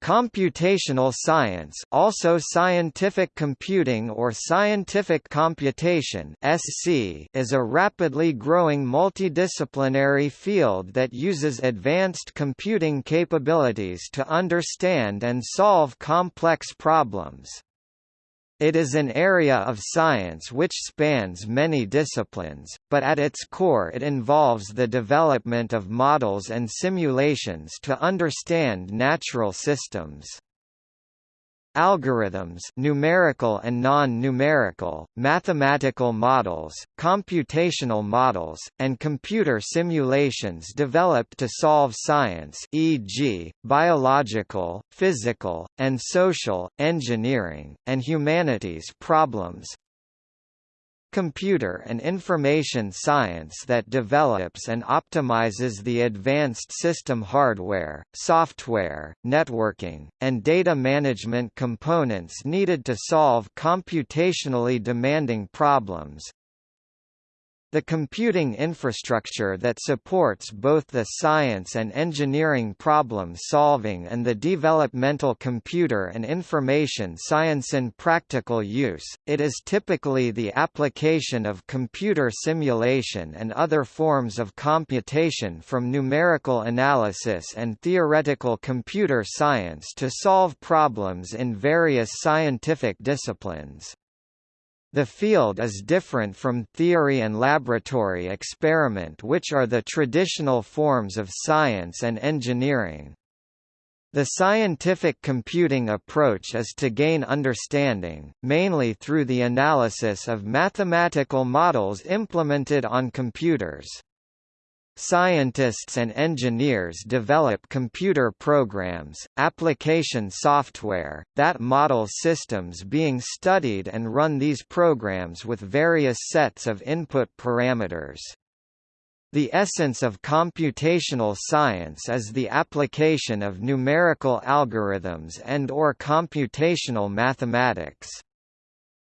Computational science also scientific computing or scientific computation SC is a rapidly growing multidisciplinary field that uses advanced computing capabilities to understand and solve complex problems. It is an area of science which spans many disciplines, but at its core it involves the development of models and simulations to understand natural systems. Algorithms numerical and non-numerical, mathematical models, computational models, and computer simulations developed to solve science e.g., biological, physical, and social, engineering, and humanities problems computer and information science that develops and optimizes the advanced system hardware, software, networking, and data management components needed to solve computationally demanding problems, the computing infrastructure that supports both the science and engineering problem solving and the developmental computer and information science in practical use, it is typically the application of computer simulation and other forms of computation from numerical analysis and theoretical computer science to solve problems in various scientific disciplines. The field is different from theory and laboratory experiment which are the traditional forms of science and engineering. The scientific computing approach is to gain understanding, mainly through the analysis of mathematical models implemented on computers. Scientists and engineers develop computer programs, application software, that model systems being studied and run these programs with various sets of input parameters. The essence of computational science is the application of numerical algorithms and or computational mathematics.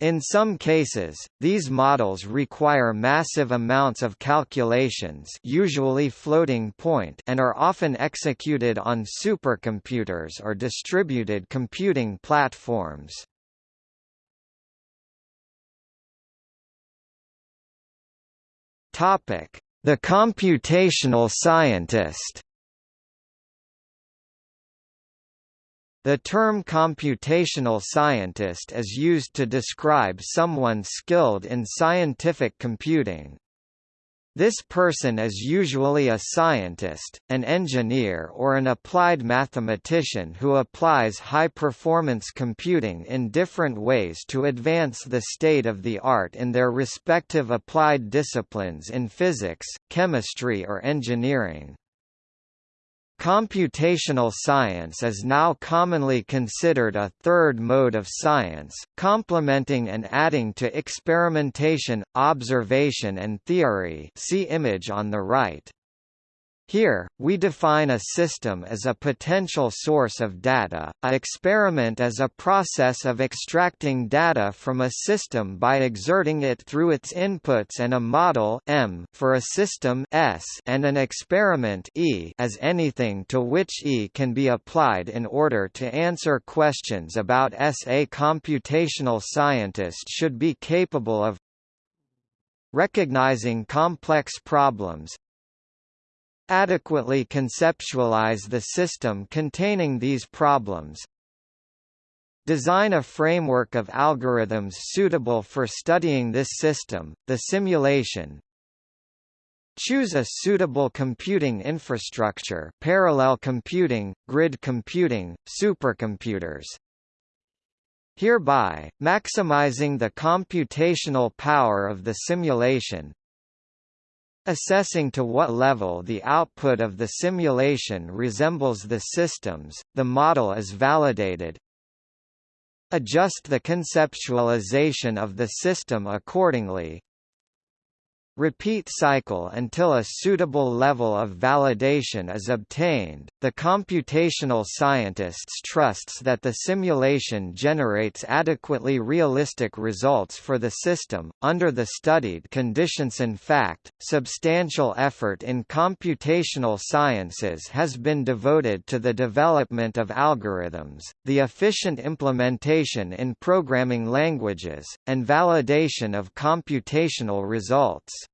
In some cases, these models require massive amounts of calculations usually floating point and are often executed on supercomputers or distributed computing platforms. The computational scientist The term computational scientist is used to describe someone skilled in scientific computing. This person is usually a scientist, an engineer or an applied mathematician who applies high-performance computing in different ways to advance the state of the art in their respective applied disciplines in physics, chemistry or engineering. Computational science is now commonly considered a third mode of science, complementing and adding to experimentation, observation and theory see image on the right. Here, we define a system as a potential source of data, a experiment as a process of extracting data from a system by exerting it through its inputs and a model M for a system S and an experiment E as anything to which E can be applied in order to answer questions about S. A computational scientist should be capable of recognizing complex problems, adequately conceptualize the system containing these problems, Design a framework of algorithms suitable for studying this system, the simulation. Choose a suitable computing infrastructure parallel computing, grid computing, supercomputers. Hereby, maximizing the computational power of the simulation, Assessing to what level the output of the simulation resembles the systems, the model is validated. Adjust the conceptualization of the system accordingly. Repeat cycle until a suitable level of validation is obtained. The computational scientists trusts that the simulation generates adequately realistic results for the system under the studied conditions. In fact, substantial effort in computational sciences has been devoted to the development of algorithms, the efficient implementation in programming languages, and validation of computational results.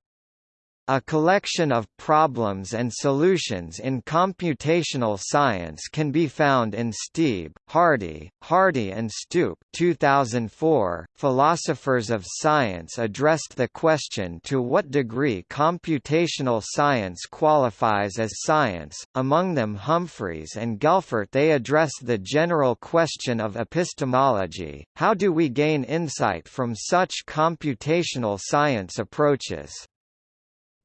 A collection of problems and solutions in computational science can be found in Steeb, Hardy, Hardy and Stoop 2004. Philosophers of science addressed the question to what degree computational science qualifies as science. Among them Humphreys and Gelfert they addressed the general question of epistemology, how do we gain insight from such computational science approaches?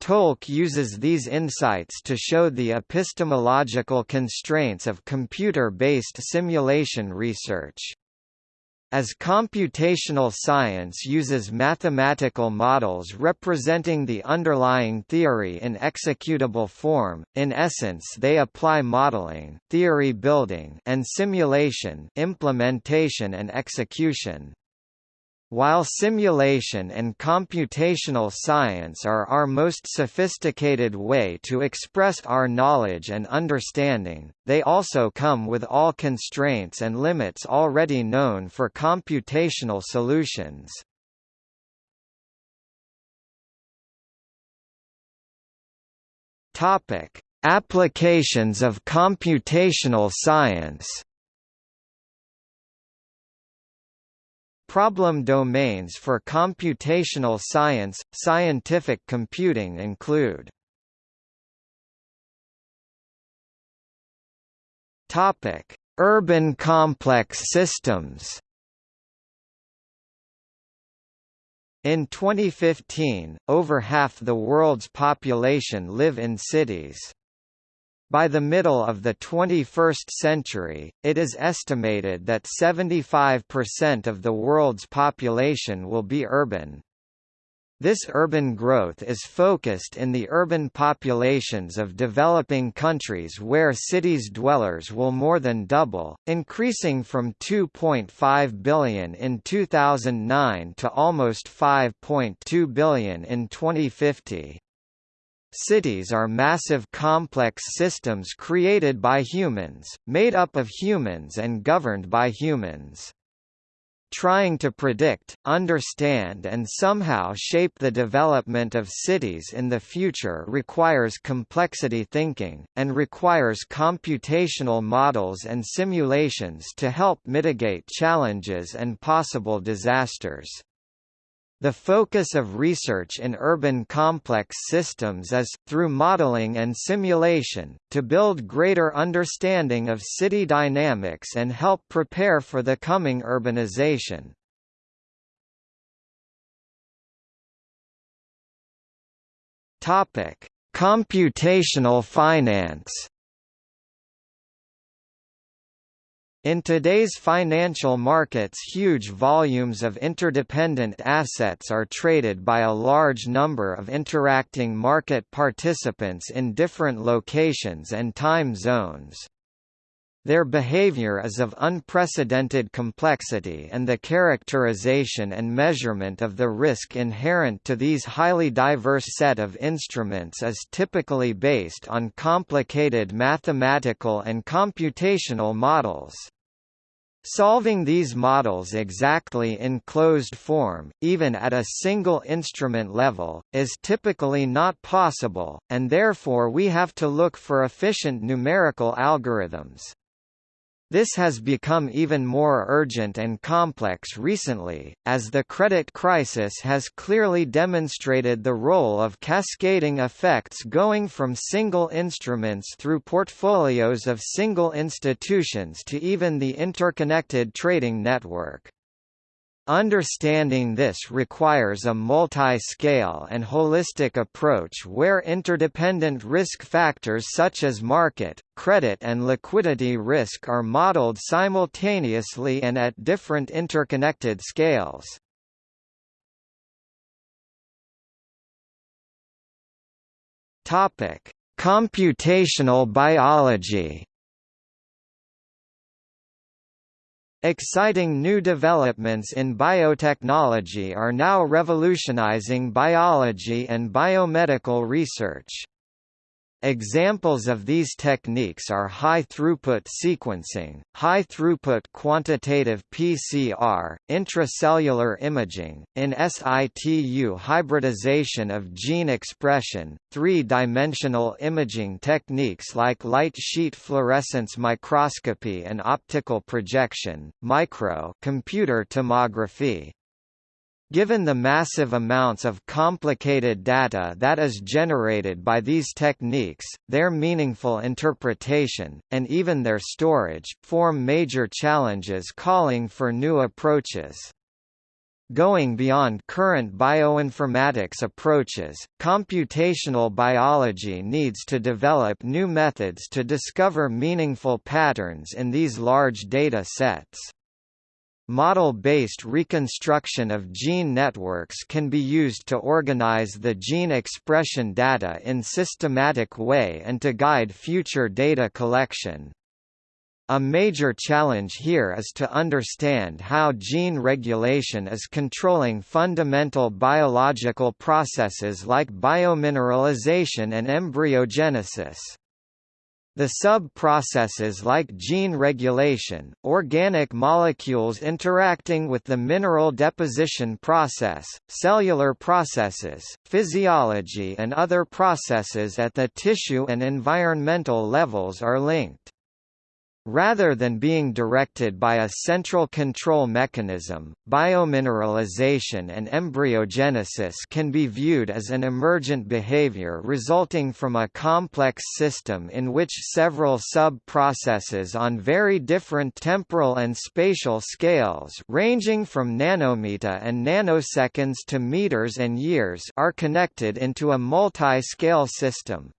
Tolk uses these insights to show the epistemological constraints of computer-based simulation research. As computational science uses mathematical models representing the underlying theory in executable form, in essence they apply modeling, theory building, and simulation, implementation and execution. While simulation and computational science are our most sophisticated way to express our knowledge and understanding, they also come with all constraints and limits already known for computational solutions. Applications of computational science Problem domains for computational science, scientific computing include Urban complex systems. In 2015, over half the world's population live in cities. By the middle of the 21st century, it is estimated that 75% of the world's population will be urban. This urban growth is focused in the urban populations of developing countries where cities' dwellers will more than double, increasing from 2.5 billion in 2009 to almost 5.2 billion in 2050. Cities are massive complex systems created by humans, made up of humans and governed by humans. Trying to predict, understand and somehow shape the development of cities in the future requires complexity thinking, and requires computational models and simulations to help mitigate challenges and possible disasters. The focus of research in urban complex systems is, through modeling and simulation, to build greater understanding of city dynamics and help prepare for the coming urbanization. Computational finance In today's financial markets huge volumes of interdependent assets are traded by a large number of interacting market participants in different locations and time zones. Their behavior is of unprecedented complexity and the characterization and measurement of the risk inherent to these highly diverse set of instruments is typically based on complicated mathematical and computational models. Solving these models exactly in closed form, even at a single instrument level, is typically not possible, and therefore we have to look for efficient numerical algorithms. This has become even more urgent and complex recently, as the credit crisis has clearly demonstrated the role of cascading effects going from single instruments through portfolios of single institutions to even the interconnected trading network. Understanding this requires a multi-scale and holistic approach where interdependent risk factors such as market, credit and liquidity risk are modeled simultaneously and at different interconnected scales. Computational biology. Exciting new developments in biotechnology are now revolutionizing biology and biomedical research. Examples of these techniques are high-throughput sequencing, high-throughput quantitative PCR, intracellular imaging, in situ hybridization of gene expression, three-dimensional imaging techniques like light sheet fluorescence microscopy and optical projection, micro computer tomography, Given the massive amounts of complicated data that is generated by these techniques, their meaningful interpretation, and even their storage, form major challenges calling for new approaches. Going beyond current bioinformatics approaches, computational biology needs to develop new methods to discover meaningful patterns in these large data sets. Model-based reconstruction of gene networks can be used to organize the gene expression data in systematic way and to guide future data collection. A major challenge here is to understand how gene regulation is controlling fundamental biological processes like biomineralization and embryogenesis. The sub-processes like gene regulation, organic molecules interacting with the mineral deposition process, cellular processes, physiology and other processes at the tissue and environmental levels are linked. Rather than being directed by a central control mechanism, biomineralization and embryogenesis can be viewed as an emergent behavior resulting from a complex system in which several sub-processes on very different temporal and spatial scales ranging from nanometer and nanoseconds to meters and years are connected into a multi-scale system.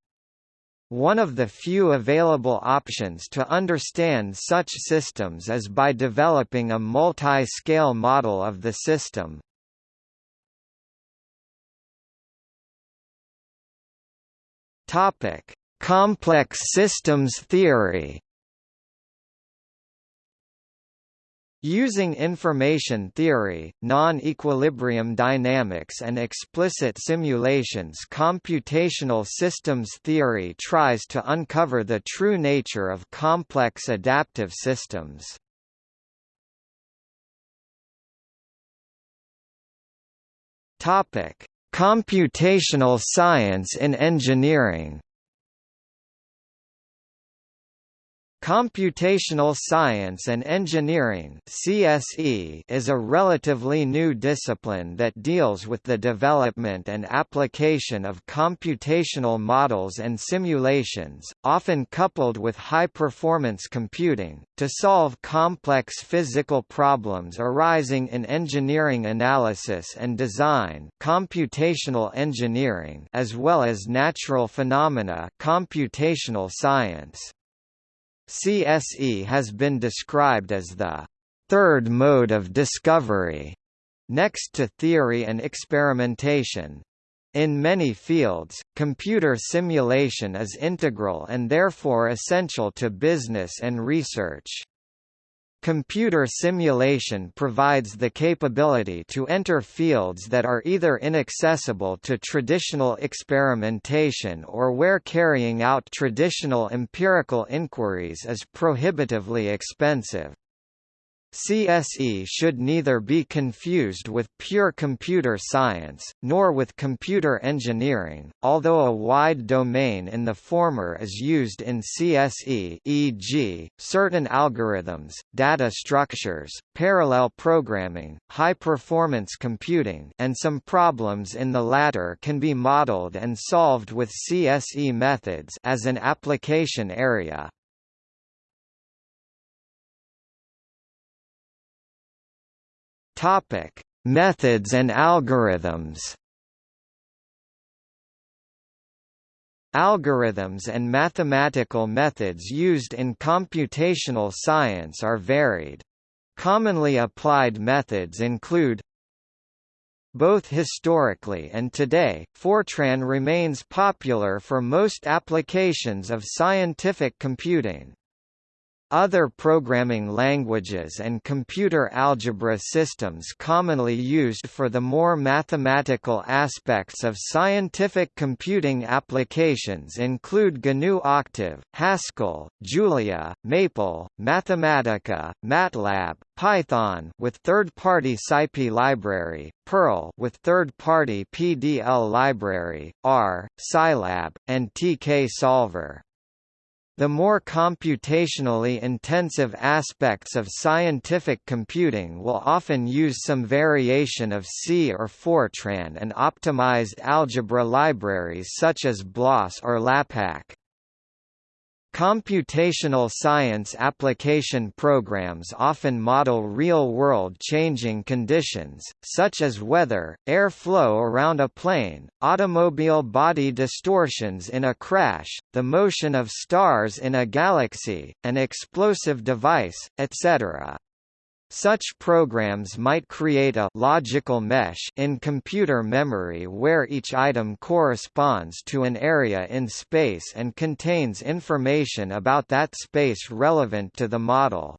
One of the few available options to understand such systems is by developing a multi-scale model of the system. Topic: Complex systems theory. Using information theory, non-equilibrium dynamics and explicit simulations computational systems theory tries to uncover the true nature of complex adaptive systems. Computational science in engineering Computational Science and Engineering (CSE) is a relatively new discipline that deals with the development and application of computational models and simulations, often coupled with high-performance computing, to solve complex physical problems arising in engineering analysis and design, computational engineering, as well as natural phenomena, computational science. CSE has been described as the third mode of discovery, next to theory and experimentation. In many fields, computer simulation is integral and therefore essential to business and research. Computer simulation provides the capability to enter fields that are either inaccessible to traditional experimentation or where carrying out traditional empirical inquiries is prohibitively expensive. CSE should neither be confused with pure computer science, nor with computer engineering, although a wide domain in the former is used in CSE e.g., certain algorithms, data structures, parallel programming, high-performance computing and some problems in the latter can be modeled and solved with CSE methods as an application area. Topic: Methods and algorithms. Algorithms and mathematical methods used in computational science are varied. Commonly applied methods include Both historically and today, Fortran remains popular for most applications of scientific computing. Other programming languages and computer algebra systems commonly used for the more mathematical aspects of scientific computing applications include GNU Octave, Haskell, Julia, Maple, Mathematica, MATLAB, Python with third-party SciPy library, Perl with third-party PDL library, R, Scilab, and TK Solver. The more computationally intensive aspects of scientific computing will often use some variation of C or Fortran and optimized algebra libraries such as BLAS or LAPACK. Computational science application programs often model real-world changing conditions, such as weather, air flow around a plane, automobile body distortions in a crash, the motion of stars in a galaxy, an explosive device, etc. Such programs might create a logical mesh in computer memory where each item corresponds to an area in space and contains information about that space relevant to the model.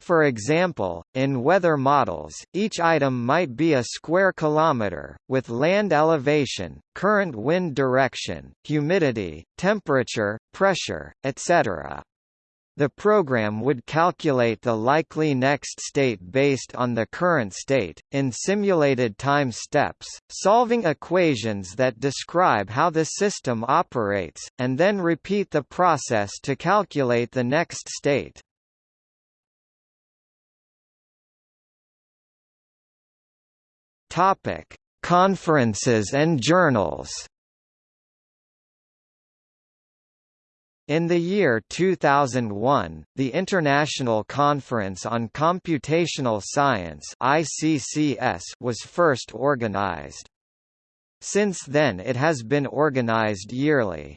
For example, in weather models, each item might be a square kilometer, with land elevation, current wind direction, humidity, temperature, pressure, etc. The program would calculate the likely next state based on the current state, in simulated time steps, solving equations that describe how the system operates, and then repeat the process to calculate the next state. Conferences and journals In the year 2001, the International Conference on Computational Science (ICCS) was first organized. Since then it has been organized yearly.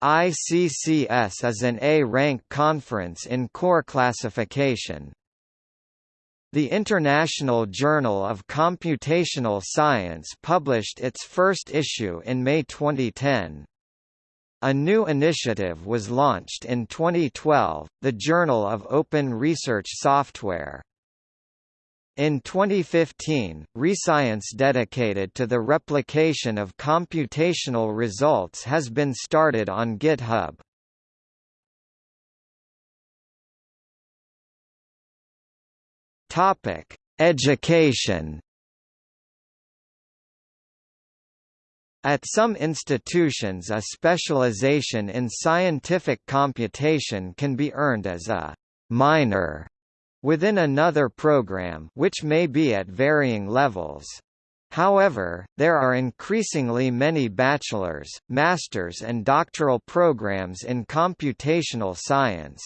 ICCS is an A-rank conference in core classification. The International Journal of Computational Science published its first issue in May 2010. A new initiative was launched in 2012, the Journal of Open Research Software. In 2015, Rescience dedicated to the replication of computational results has been started on GitHub. Topic: Education At some institutions a specialization in scientific computation can be earned as a «minor» within another program which may be at varying levels. However, there are increasingly many bachelor's, master's and doctoral programs in computational science.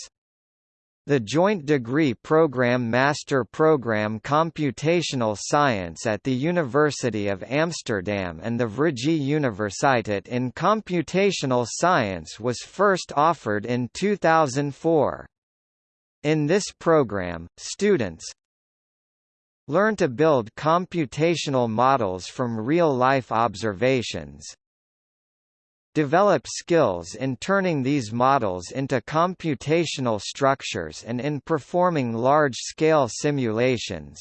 The joint degree program Master Program Computational Science at the University of Amsterdam and the Vrije Universiteit in Computational Science was first offered in 2004. In this program, students learn to build computational models from real-life observations, develop skills in turning these models into computational structures and in performing large-scale simulations.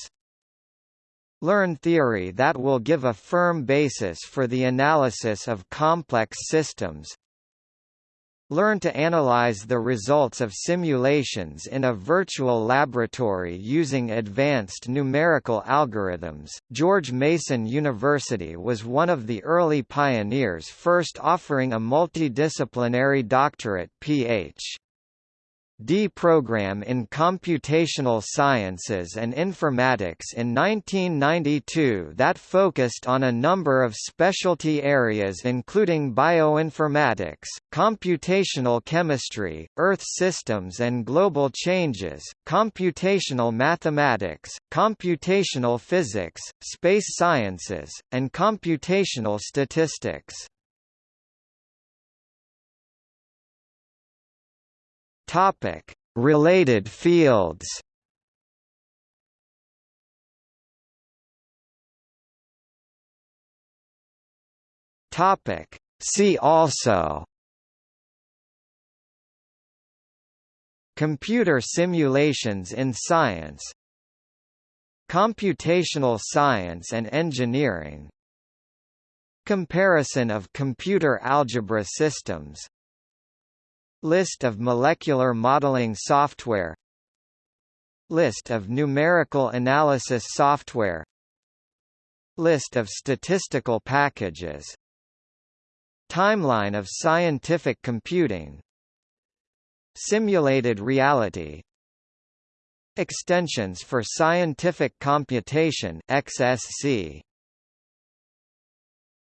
Learn theory that will give a firm basis for the analysis of complex systems, Learn to analyze the results of simulations in a virtual laboratory using advanced numerical algorithms. George Mason University was one of the early pioneers first offering a multidisciplinary doctorate Ph. D program in Computational Sciences and Informatics in 1992 that focused on a number of specialty areas including bioinformatics, computational chemistry, Earth systems and global changes, computational mathematics, computational physics, space sciences, and computational statistics. Topic: Related fields. Topic. See also Computer simulations in science Computational science and engineering Comparison of computer algebra systems List of molecular modeling software List of numerical analysis software List of statistical packages Timeline of scientific computing Simulated reality Extensions for Scientific Computation XSC